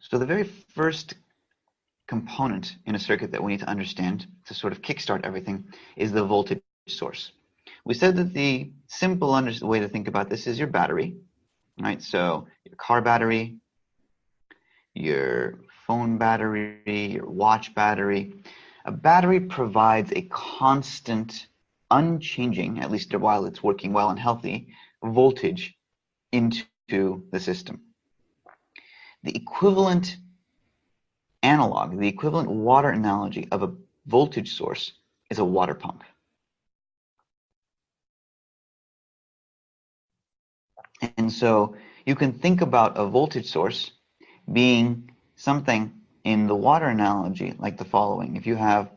So the very first component in a circuit that we need to understand to sort of kickstart everything is the voltage source. We said that the simple way to think about this is your battery, right? So your car battery, your phone battery, your watch battery. A battery provides a constant, unchanging, at least while it's working well and healthy, voltage into the system. The equivalent analog, the equivalent water analogy of a voltage source is a water pump. And so you can think about a voltage source being something in the water analogy like the following. If you have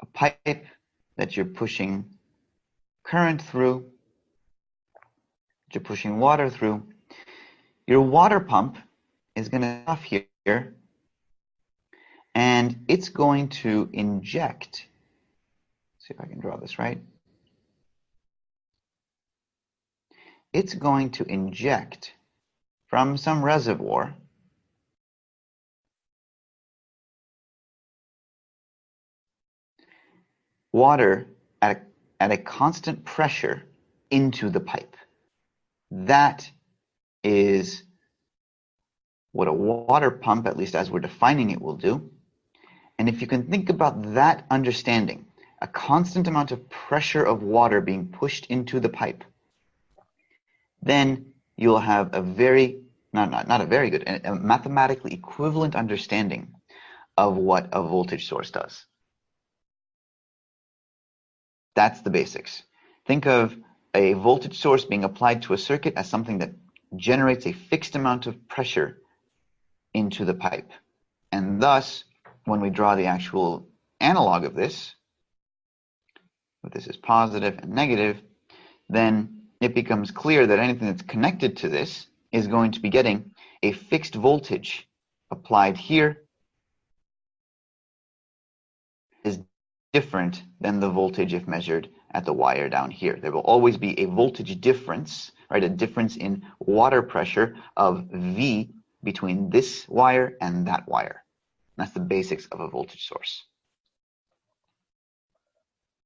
a pipe that you're pushing current through, you're pushing water through, your water pump is going to off here and it's going to inject. See if I can draw this right. It's going to inject from some reservoir water at a, at a constant pressure into the pipe. That is what a water pump, at least as we're defining it, will do. And if you can think about that understanding, a constant amount of pressure of water being pushed into the pipe, then you'll have a very, not, not, not a very good, a mathematically equivalent understanding of what a voltage source does. That's the basics. Think of a voltage source being applied to a circuit as something that generates a fixed amount of pressure into the pipe. And thus, when we draw the actual analog of this, if this is positive and negative, then it becomes clear that anything that's connected to this is going to be getting a fixed voltage applied here is different than the voltage if measured at the wire down here. There will always be a voltage difference, right? A difference in water pressure of V between this wire and that wire. That's the basics of a voltage source.